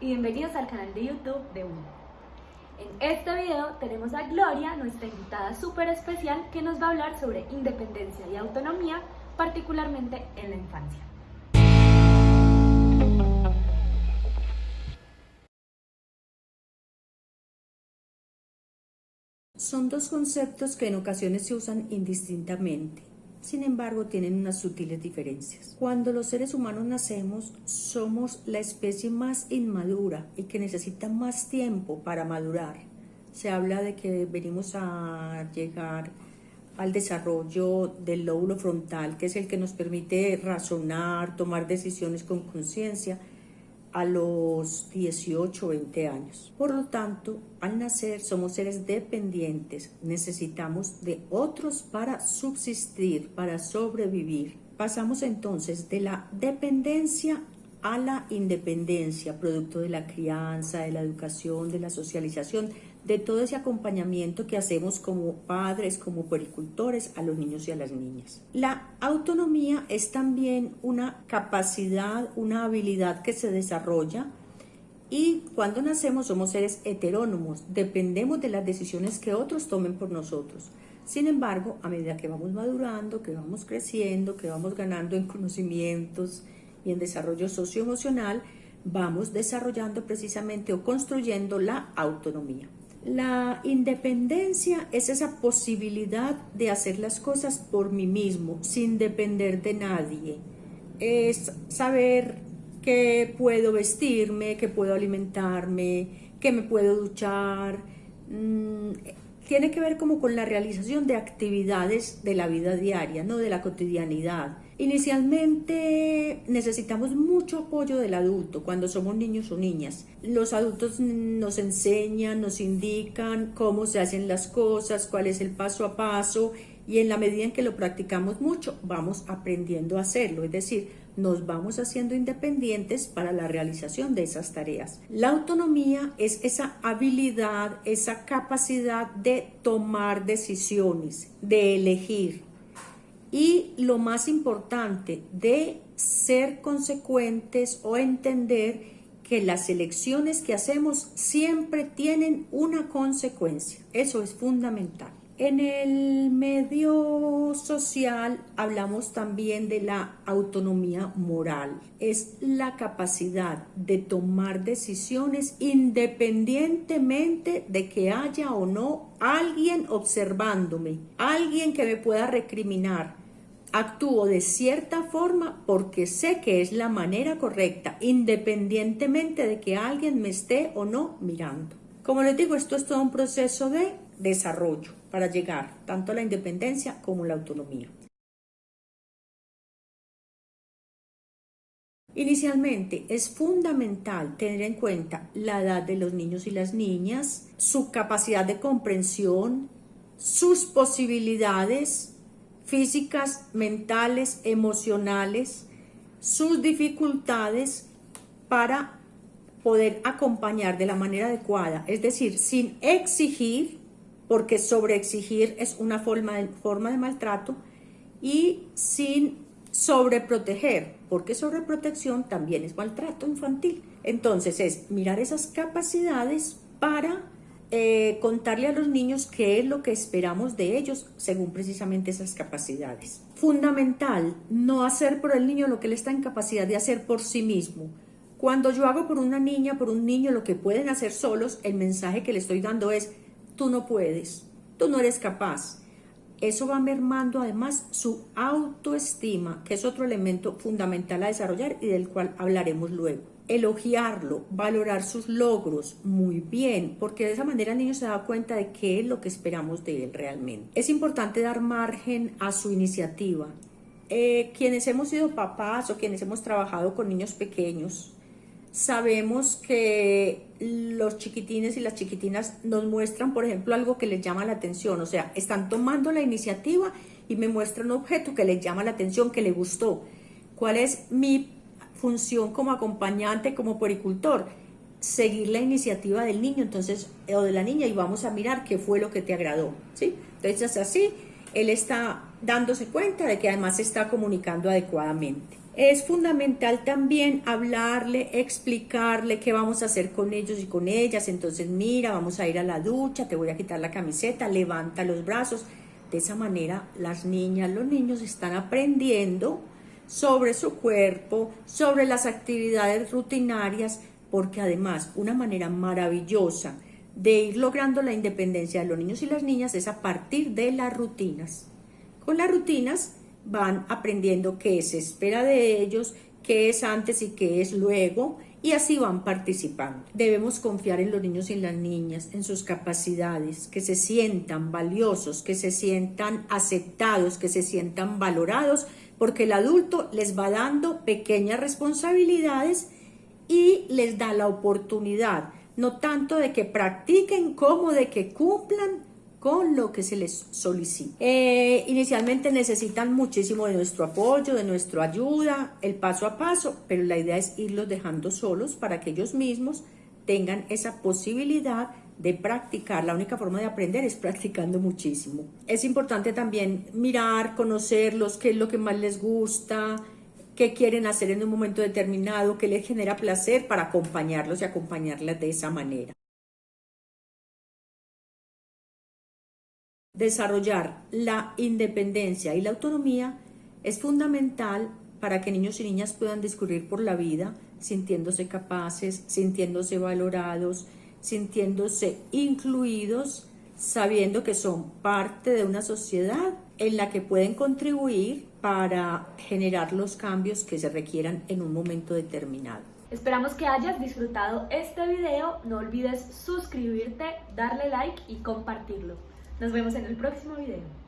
y bienvenidos al canal de YouTube de UNO. En este video tenemos a Gloria, nuestra invitada súper especial, que nos va a hablar sobre independencia y autonomía, particularmente en la infancia. Son dos conceptos que en ocasiones se usan indistintamente. Sin embargo, tienen unas sutiles diferencias. Cuando los seres humanos nacemos, somos la especie más inmadura y que necesita más tiempo para madurar. Se habla de que venimos a llegar al desarrollo del lóbulo frontal, que es el que nos permite razonar, tomar decisiones con conciencia, a los 18 o 20 años. Por lo tanto, al nacer somos seres dependientes, necesitamos de otros para subsistir, para sobrevivir. Pasamos entonces de la dependencia a la independencia, producto de la crianza, de la educación, de la socialización, de todo ese acompañamiento que hacemos como padres, como pericultores a los niños y a las niñas. La autonomía es también una capacidad, una habilidad que se desarrolla y cuando nacemos somos seres heterónomos, dependemos de las decisiones que otros tomen por nosotros. Sin embargo, a medida que vamos madurando, que vamos creciendo, que vamos ganando en conocimientos y en desarrollo socioemocional, vamos desarrollando precisamente o construyendo la autonomía. La independencia es esa posibilidad de hacer las cosas por mí mismo, sin depender de nadie. Es saber que puedo vestirme, que puedo alimentarme, que me puedo duchar. Mm, tiene que ver como con la realización de actividades de la vida diaria, no de la cotidianidad. Inicialmente necesitamos mucho apoyo del adulto cuando somos niños o niñas. Los adultos nos enseñan, nos indican cómo se hacen las cosas, cuál es el paso a paso y en la medida en que lo practicamos mucho vamos aprendiendo a hacerlo, es decir, nos vamos haciendo independientes para la realización de esas tareas. La autonomía es esa habilidad, esa capacidad de tomar decisiones, de elegir, y lo más importante, de ser consecuentes o entender que las elecciones que hacemos siempre tienen una consecuencia. Eso es fundamental. En el medio social hablamos también de la autonomía moral. Es la capacidad de tomar decisiones independientemente de que haya o no alguien observándome, alguien que me pueda recriminar, Actúo de cierta forma porque sé que es la manera correcta, independientemente de que alguien me esté o no mirando. Como les digo, esto es todo un proceso de desarrollo para llegar tanto a la independencia como a la autonomía. Inicialmente es fundamental tener en cuenta la edad de los niños y las niñas, su capacidad de comprensión, sus posibilidades, físicas, mentales, emocionales, sus dificultades para poder acompañar de la manera adecuada, es decir, sin exigir, porque sobreexigir es una forma de, maltrato, y sin sobreproteger, porque sobreprotección también es maltrato infantil. Entonces es mirar esas capacidades para eh, contarle a los niños qué es lo que esperamos de ellos según precisamente esas capacidades. Fundamental, no hacer por el niño lo que él está en capacidad de hacer por sí mismo. Cuando yo hago por una niña, por un niño, lo que pueden hacer solos, el mensaje que le estoy dando es, tú no puedes, tú no eres capaz. Eso va mermando además su autoestima, que es otro elemento fundamental a desarrollar y del cual hablaremos luego elogiarlo, valorar sus logros muy bien, porque de esa manera el niño se da cuenta de qué es lo que esperamos de él realmente. Es importante dar margen a su iniciativa. Eh, quienes hemos sido papás o quienes hemos trabajado con niños pequeños, sabemos que los chiquitines y las chiquitinas nos muestran, por ejemplo, algo que les llama la atención, o sea, están tomando la iniciativa y me muestran un objeto que les llama la atención, que le gustó. ¿Cuál es mi función como acompañante, como poricultor, seguir la iniciativa del niño entonces o de la niña y vamos a mirar qué fue lo que te agradó, ¿sí? Entonces así, él está dándose cuenta de que además se está comunicando adecuadamente. Es fundamental también hablarle, explicarle qué vamos a hacer con ellos y con ellas. Entonces, mira, vamos a ir a la ducha, te voy a quitar la camiseta, levanta los brazos. De esa manera, las niñas, los niños están aprendiendo sobre su cuerpo, sobre las actividades rutinarias, porque además una manera maravillosa de ir logrando la independencia de los niños y las niñas es a partir de las rutinas. Con las rutinas van aprendiendo qué se espera de ellos, qué es antes y qué es luego, y así van participando. Debemos confiar en los niños y las niñas, en sus capacidades, que se sientan valiosos, que se sientan aceptados, que se sientan valorados, porque el adulto les va dando pequeñas responsabilidades y les da la oportunidad, no tanto de que practiquen como de que cumplan con lo que se les solicita. Eh, inicialmente necesitan muchísimo de nuestro apoyo, de nuestra ayuda, el paso a paso, pero la idea es irlos dejando solos para que ellos mismos tengan esa posibilidad de practicar. La única forma de aprender es practicando muchísimo. Es importante también mirar, conocerlos, qué es lo que más les gusta, qué quieren hacer en un momento determinado, qué les genera placer para acompañarlos y acompañarlas de esa manera. Desarrollar la independencia y la autonomía es fundamental para que niños y niñas puedan discurrir por la vida sintiéndose capaces, sintiéndose valorados, sintiéndose incluidos, sabiendo que son parte de una sociedad en la que pueden contribuir para generar los cambios que se requieran en un momento determinado. Esperamos que hayas disfrutado este video, no olvides suscribirte, darle like y compartirlo. Nos vemos en el próximo video.